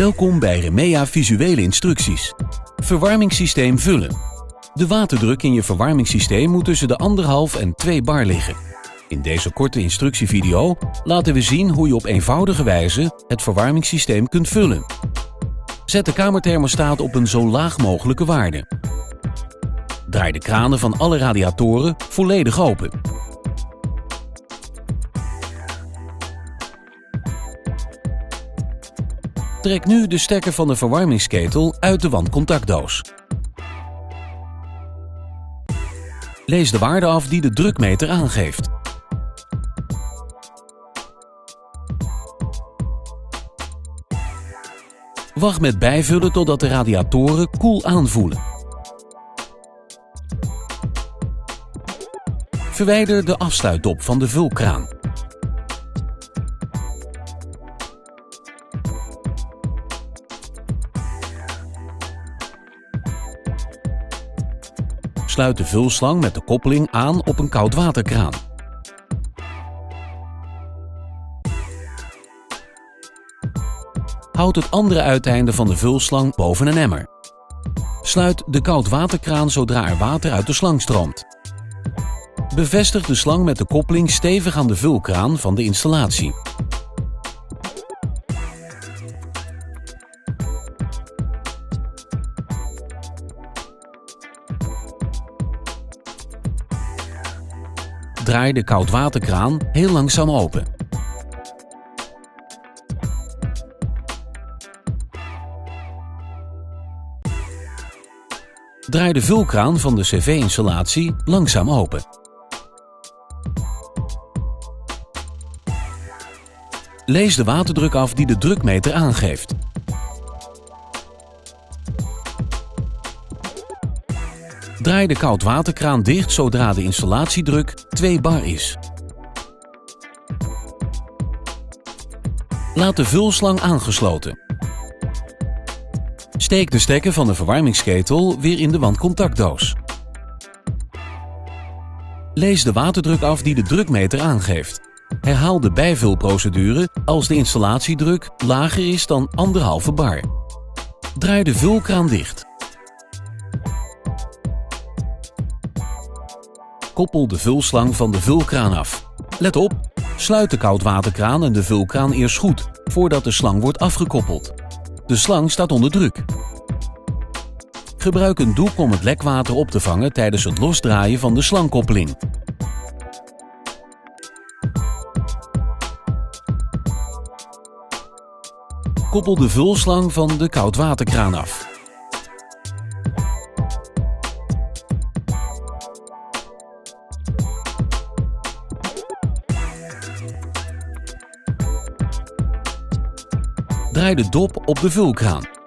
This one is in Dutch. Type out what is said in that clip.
Welkom bij Remea Visuele Instructies. Verwarmingssysteem vullen. De waterdruk in je verwarmingssysteem moet tussen de 1,5 en 2 bar liggen. In deze korte instructievideo laten we zien hoe je op eenvoudige wijze het verwarmingssysteem kunt vullen. Zet de kamerthermostaat op een zo laag mogelijke waarde. Draai de kranen van alle radiatoren volledig open. Trek nu de stekker van de verwarmingsketel uit de wandcontactdoos. Lees de waarde af die de drukmeter aangeeft. Wacht met bijvullen totdat de radiatoren koel aanvoelen. Verwijder de afsluitdop van de vulkraan. Sluit de vulslang met de koppeling aan op een koudwaterkraan. Houd het andere uiteinde van de vulslang boven een emmer. Sluit de koudwaterkraan zodra er water uit de slang stroomt. Bevestig de slang met de koppeling stevig aan de vulkraan van de installatie. Draai de koudwaterkraan heel langzaam open. Draai de vulkraan van de cv-installatie langzaam open. Lees de waterdruk af die de drukmeter aangeeft. Draai de koudwaterkraan dicht zodra de installatiedruk 2 bar is. Laat de vulslang aangesloten. Steek de stekker van de verwarmingsketel weer in de wandcontactdoos. Lees de waterdruk af die de drukmeter aangeeft. Herhaal de bijvulprocedure als de installatiedruk lager is dan 1,5 bar. Draai de vulkraan dicht. Koppel de vulslang van de vulkraan af. Let op, sluit de koudwaterkraan en de vulkraan eerst goed, voordat de slang wordt afgekoppeld. De slang staat onder druk. Gebruik een doek om het lekwater op te vangen tijdens het losdraaien van de slangkoppeling. Koppel de vulslang van de koudwaterkraan af. Draai de dop op de vulkraan.